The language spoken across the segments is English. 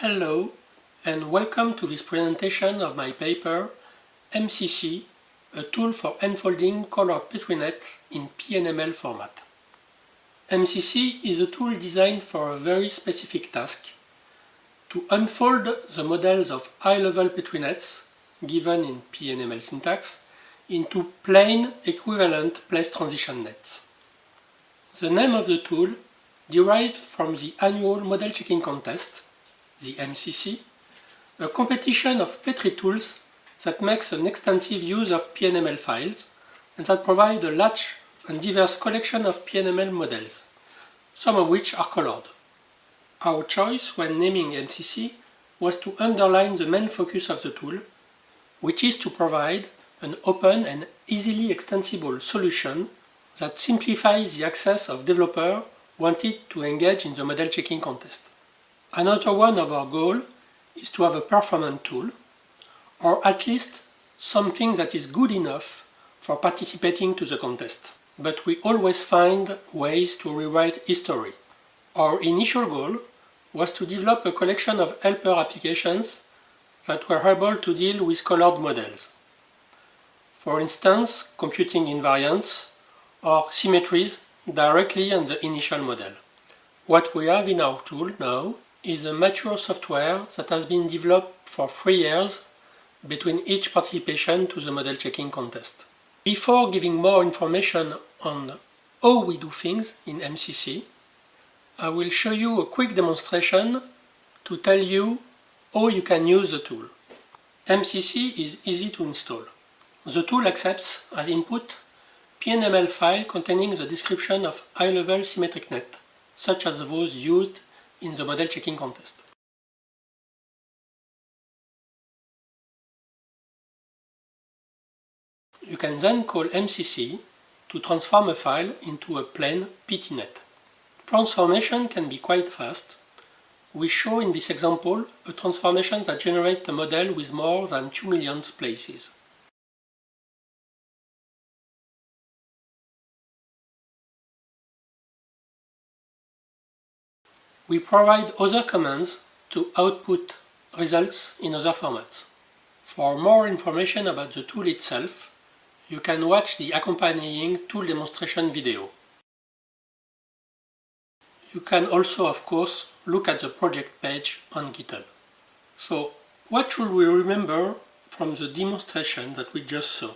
Hello and welcome to this presentation of my paper MCC, a tool for unfolding colored Petri nets in PNML format. MCC is a tool designed for a very specific task, to unfold the models of high-level Petri nets, given in PNML syntax, into plain equivalent place transition nets. The name of the tool derived from the annual model checking contest, the MCC, a competition of Petri tools that makes an extensive use of PNML files and that provide a large and diverse collection of PNML models, some of which are colored. Our choice when naming MCC was to underline the main focus of the tool, which is to provide an open and easily extensible solution that simplifies the access of developers wanted to engage in the model checking contest. Another one of our goals is to have a performant tool, or at least something that is good enough for participating to the contest. But we always find ways to rewrite history. Our initial goal was to develop a collection of helper applications that were able to deal with colored models. For instance, computing invariants or symmetries directly on the initial model. What we have in our tool now is a mature software that has been developed for three years between each participation to the model checking contest. Before giving more information on how we do things in MCC, I will show you a quick demonstration to tell you how you can use the tool. MCC is easy to install. The tool accepts as input PNML file containing the description of high-level symmetric net, such as those used in the model checking contest. You can then call MCC to transform a file into a plain PTNet. Transformation can be quite fast. We show in this example a transformation that generates a model with more than 2 million places. We provide other commands to output results in other formats. For more information about the tool itself, you can watch the accompanying tool demonstration video. You can also, of course, look at the project page on GitHub. So, what should we remember from the demonstration that we just saw?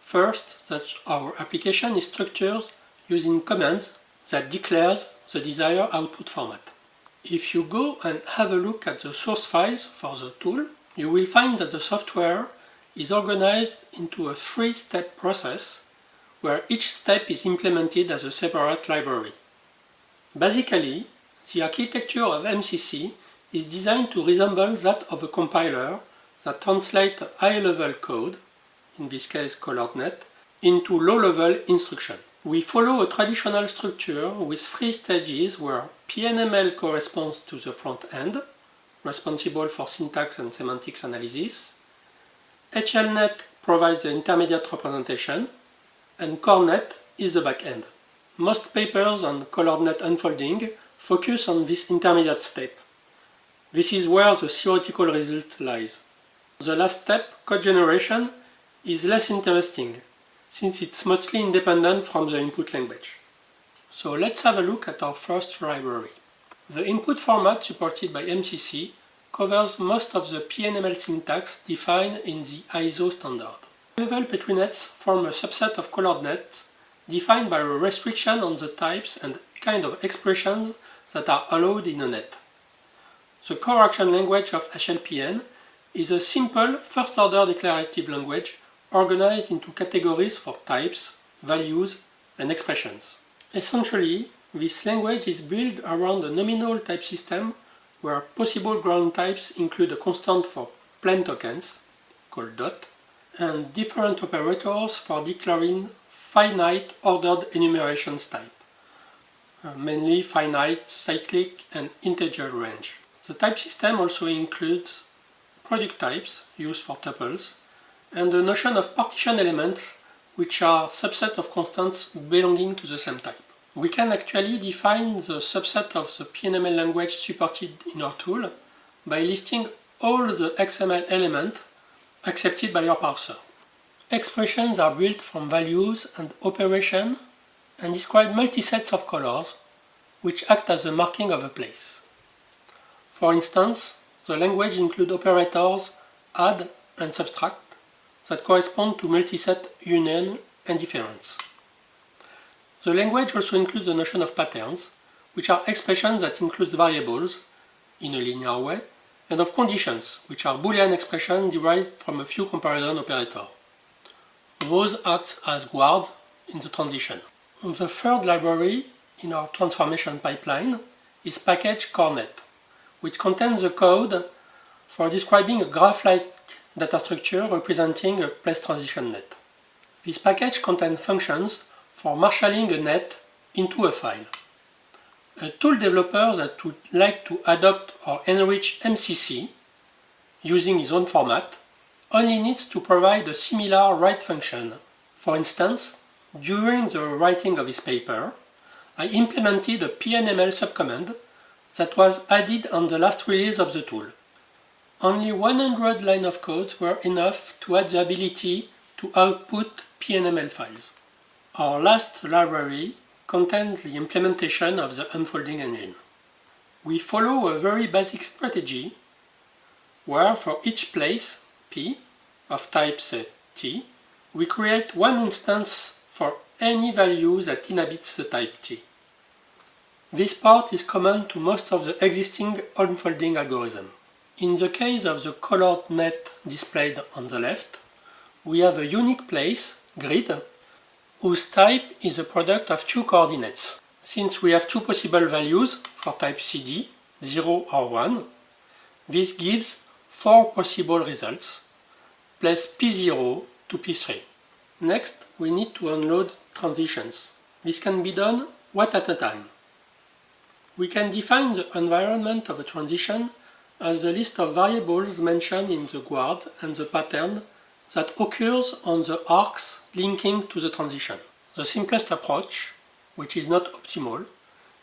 First, that our application is structured using commands that declares the desired output format. If you go and have a look at the source files for the tool, you will find that the software is organized into a three-step process where each step is implemented as a separate library. Basically, the architecture of MCC is designed to resemble that of a compiler that translates high-level code, in this case ColoredNet, into low-level instruction. We follow a traditional structure with three stages where PNML corresponds to the front end, responsible for syntax and semantics analysis, HLNet provides the intermediate representation, and CoreNet is the back end. Most papers on ColoredNet unfolding focus on this intermediate step. This is where the theoretical result lies. The last step, code generation, is less interesting since it's mostly independent from the input language. So let's have a look at our first library. The input format supported by MCC covers most of the PNML syntax defined in the ISO standard. Level Petri nets form a subset of colored nets defined by a restriction on the types and kind of expressions that are allowed in a net. The core action language of HLPN is a simple first-order declarative language organized into categories for types, values, and expressions. Essentially, this language is built around a nominal type system where possible ground types include a constant for plain tokens, called dot, and different operators for declaring finite ordered enumerations type, uh, mainly finite, cyclic, and integer range. The type system also includes product types used for tuples, and the notion of partition elements which are subset of constants belonging to the same type. We can actually define the subset of the PNML language supported in our tool by listing all the XML elements accepted by your parser. Expressions are built from values and operation and describe multi-sets of colors which act as the marking of a place. For instance, the language includes operators add and subtract that correspond to multi-set union and difference. The language also includes the notion of patterns, which are expressions that include variables in a linear way, and of conditions, which are Boolean expressions derived from a few comparison operators. Those act as guards in the transition. The third library in our transformation pipeline is package CoreNet, which contains the code for describing a graph-like data structure representing a place transition net. This package contains functions for marshalling a net into a file. A tool developer that would like to adopt or enrich MCC using his own format only needs to provide a similar write function. For instance, during the writing of this paper, I implemented a PNML subcommand that was added on the last release of the tool. Only 100 lines of code were enough to add the ability to output PNML files. Our last library contains the implementation of the unfolding engine. We follow a very basic strategy where for each place, P, of type say T, we create one instance for any value that inhabits the type T. This part is common to most of the existing unfolding algorithm. In the case of the colored net displayed on the left, we have a unique place, grid, whose type is a product of two coordinates. Since we have two possible values for type CD, 0 or 1, this gives four possible results, place P0 to P3. Next, we need to unload transitions. This can be done one at a time. We can define the environment of a transition as the list of variables mentioned in the guard and the pattern that occurs on the arcs linking to the transition. The simplest approach, which is not optimal,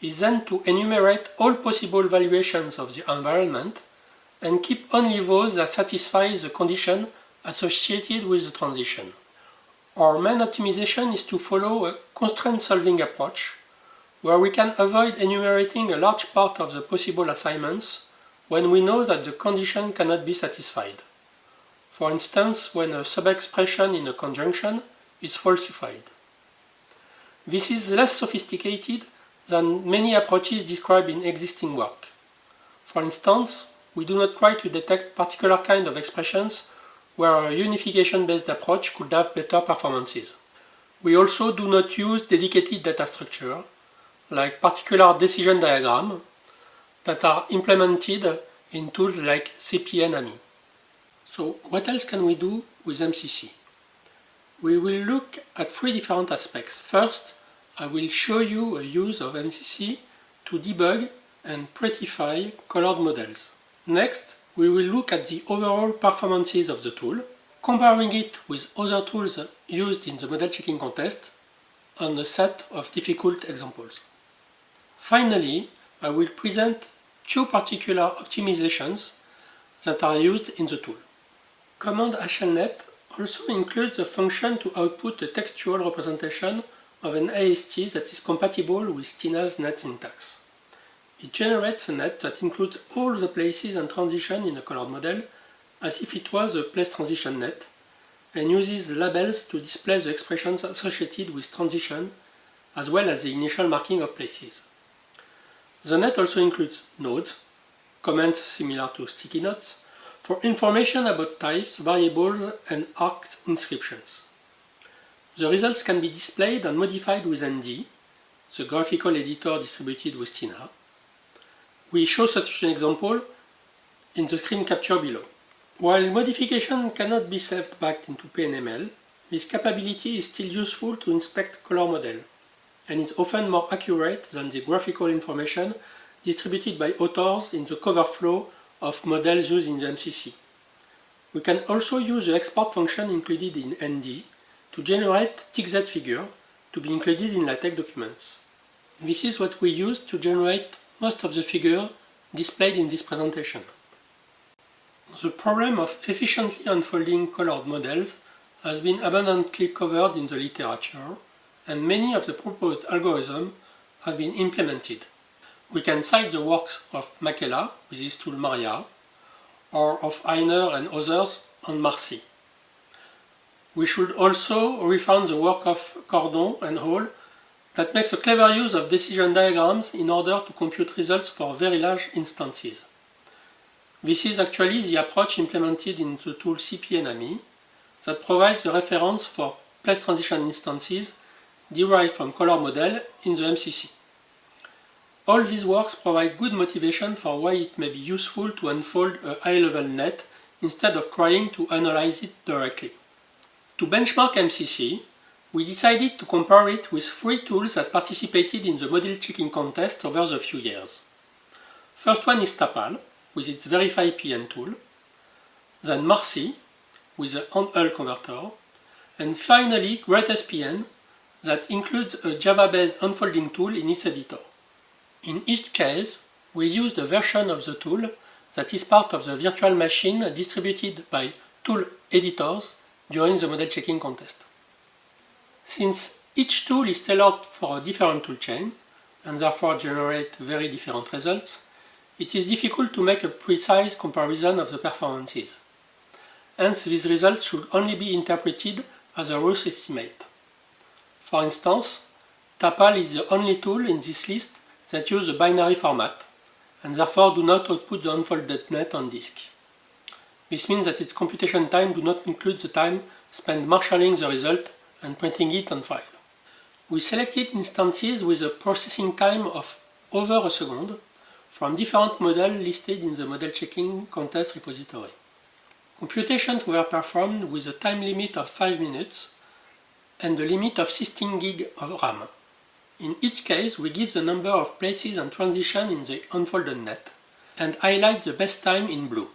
is then to enumerate all possible valuations of the environment and keep only those that satisfy the condition associated with the transition. Our main optimization is to follow a constraint solving approach where we can avoid enumerating a large part of the possible assignments when we know that the condition cannot be satisfied. For instance, when a subexpression in a conjunction is falsified. This is less sophisticated than many approaches described in existing work. For instance, we do not try to detect particular kind of expressions where a unification-based approach could have better performances. We also do not use dedicated data structure, like particular decision diagram, that are implemented in tools like CPN AMI. So what else can we do with MCC? We will look at three different aspects. First, I will show you a use of MCC to debug and prettify colored models. Next, we will look at the overall performances of the tool, comparing it with other tools used in the model checking contest on a set of difficult examples. Finally, I will present two particular optimizations that are used in the tool. Command HLNet also includes a function to output a textual representation of an AST that is compatible with Tina's net syntax. It generates a net that includes all the places and transitions in a colored model as if it was a place transition net and uses labels to display the expressions associated with transition as well as the initial marking of places. The net also includes nodes, comments similar to sticky notes, for information about types, variables and arcs inscriptions. The results can be displayed and modified with ND, the graphical editor distributed with Tina, we show such an example in the screen capture below. While modification cannot be saved back into PNML, this capability is still useful to inspect color model and is often more accurate than the graphical information distributed by authors in the cover flow of models used in the MCC. We can also use the export function included in ND to generate TikZ figure to be included in LaTeX documents. This is what we use to generate most of the figure displayed in this presentation. The problem of efficiently unfolding colored models has been abundantly covered in the literature, and many of the proposed algorithms have been implemented. We can cite the works of Makela with his tool Maria, or of Heiner and others on Marcie. We should also reference the work of Kordon and Hall that makes a clever use of decision diagrams in order to compute results for very large instances. This is actually the approach implemented in the tool CPN AMI that provides the reference for place transition instances derived from color model in the MCC. All these works provide good motivation for why it may be useful to unfold a high-level net instead of trying to analyze it directly. To benchmark MCC, we decided to compare it with three tools that participated in the model checking contest over the few years. First one is TAPAAL, with its Verify PN tool, then Marcie, with the hand-hull converter, and finally GreatSPN, that includes a Java-based unfolding tool in its editor. In each case, we used the version of the tool that is part of the virtual machine distributed by tool editors during the model checking contest. Since each tool is tailored for a different toolchain, and therefore generate very different results, it is difficult to make a precise comparison of the performances. Hence, these results should only be interpreted as a rough estimate. For instance, TAPAAL is the only tool in this list that use a binary format, and therefore do not output the unfolded net on disk. This means that its computation time do not include the time spent marshalling the result and printing it on file. We selected instances with a processing time of over a second from different models listed in the model checking contest repository. Computations were performed with a time limit of 5 minutes and the limit of 16 gig of RAM. In each case, we give the number of places and transition in the unfolded net and highlight the best time in blue.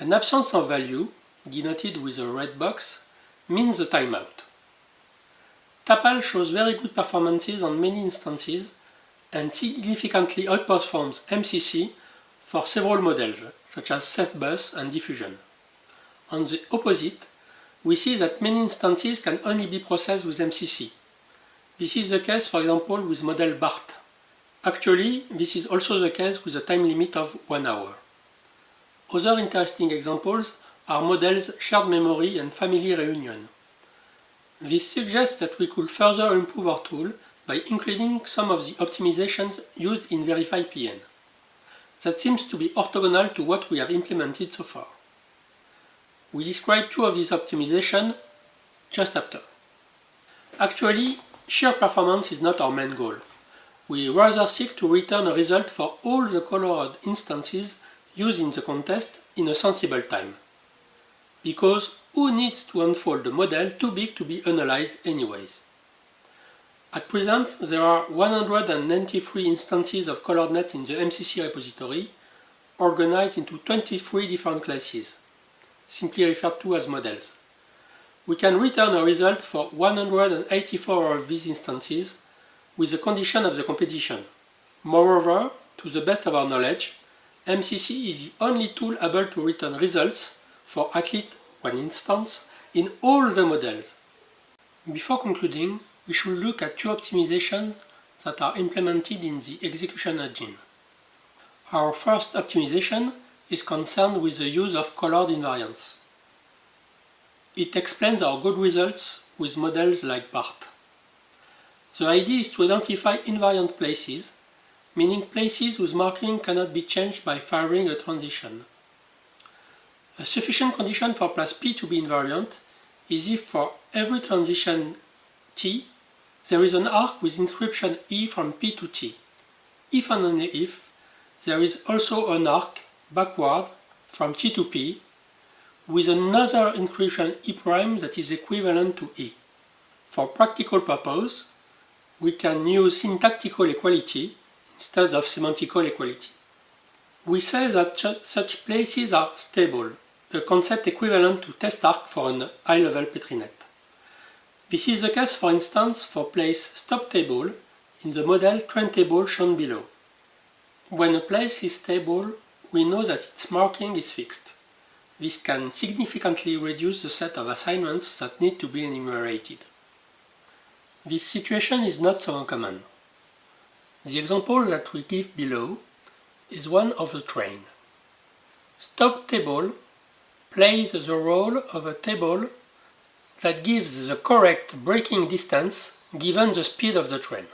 An absence of value, denoted with a red box, means the timeout. TAPAAL shows very good performances on many instances and significantly outperforms MCC for several models, such as Ceph-Bus and diffusion. On the opposite, we see that many instances can only be processed with MCC, this is the case, for example, with model BART. Actually, this is also the case with a time limit of 1 hour. Other interesting examples are models shared memory and family reunion. This suggests that we could further improve our tool by including some of the optimizations used in Verify PN. That seems to be orthogonal to what we have implemented so far. We describe two of these optimizations just after. Actually, Sheer performance is not our main goal. We rather seek to return a result for all the colored instances used in the contest in a sensible time. Because who needs to unfold a model too big to be analyzed anyways? At present, there are 193 instances of ColoredNet in the MCC repository, organized into 23 different classes, simply referred to as models. We can return a result for 184 of these instances with the condition of the competition. Moreover, to the best of our knowledge, MCC is the only tool able to return results for at least one instance in all the models. Before concluding, we should look at two optimizations that are implemented in the execution engine. Our first optimization is concerned with the use of colored invariants. It explains our good results with models like BART. The idea is to identify invariant places, meaning places whose marking cannot be changed by firing a transition. A sufficient condition for place P to be invariant is if for every transition T, there is an arc with inscription E from P to T. If and only if, there is also an arc backward from T to P with another inscription E' prime that is equivalent to E. For practical purpose, we can use syntactical equality instead of semantical equality. We say that such places are stable, a concept equivalent to test arc for an high-level Petrinet. This is the case, for instance, for place stop table in the model trend table shown below. When a place is stable, we know that its marking is fixed. This can significantly reduce the set of assignments that need to be enumerated. This situation is not so uncommon. The example that we give below is one of the train. Stop table plays the role of a table that gives the correct braking distance given the speed of the train.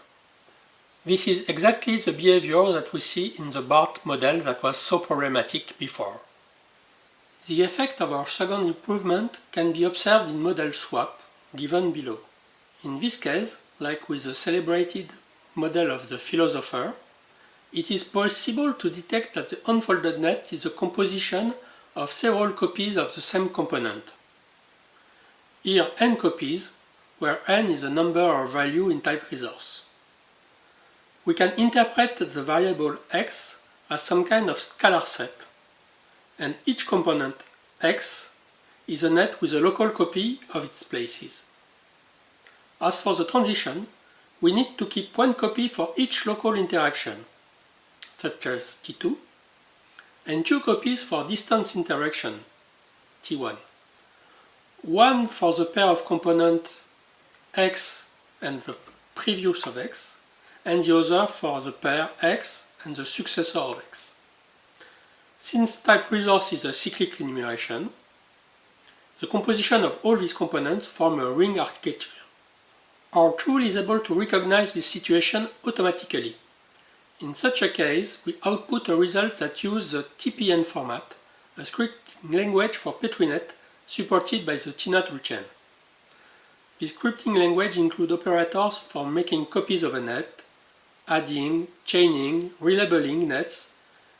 This is exactly the behavior that we see in the BART model that was so problematic before. The effect of our second improvement can be observed in model swap, given below. In this case, like with the celebrated model of the philosopher, it is possible to detect that the unfolded net is a composition of several copies of the same component. Here n copies, where n is a number or value in type resource. We can interpret the variable x as some kind of scalar set and each component x is a net with a local copy of its places. As for the transition, we need to keep one copy for each local interaction, such as T2, and two copies for distance interaction, T1. One for the pair of component x and the previous of x, and the other for the pair x and the successor of x. Since type resource is a cyclic enumeration, the composition of all these components form a ring architecture. Our tool is able to recognize this situation automatically. In such a case, we output a result that uses the TPN format, a scripting language for PetriNet supported by the TINA toolchain. This scripting language includes operators for making copies of a net, adding, chaining, relabeling nets,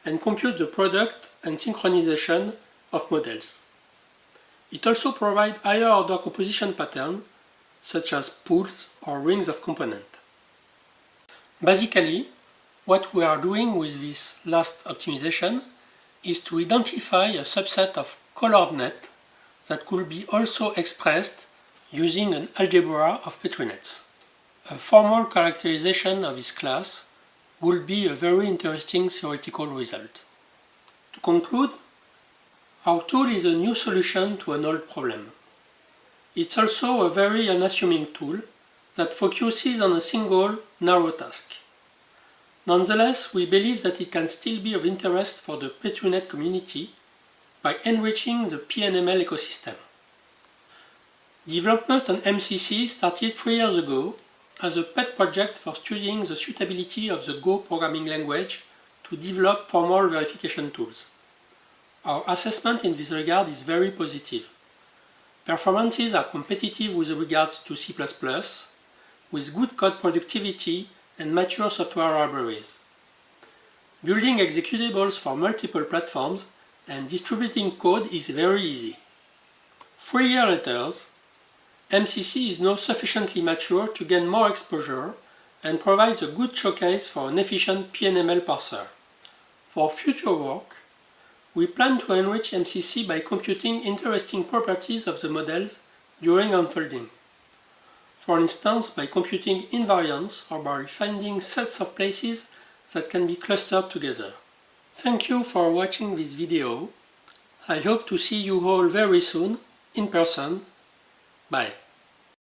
and compute the product and synchronization of models. It also provides higher order composition patterns such as pools or rings of component. Basically, what we are doing with this last optimization is to identify a subset of colored net that could be also expressed using an algebra of Petrinets. A formal characterization of this class would be a very interesting theoretical result. To conclude, our tool is a new solution to an old problem. It's also a very unassuming tool that focuses on a single, narrow task. Nonetheless, we believe that it can still be of interest for the PetriNet community by enriching the PNML ecosystem. Development on MCC started three years ago as a pet project for studying the suitability of the Go programming language to develop formal verification tools. Our assessment in this regard is very positive. Performances are competitive with regards to C++, with good code productivity and mature software libraries. Building executables for multiple platforms and distributing code is very easy. Three years later, MCC is now sufficiently mature to gain more exposure and provides a good showcase for an efficient PNML parser. For future work, we plan to enrich MCC by computing interesting properties of the models during unfolding. For instance, by computing invariants or by finding sets of places that can be clustered together. Thank you for watching this video. I hope to see you all very soon in person Bye.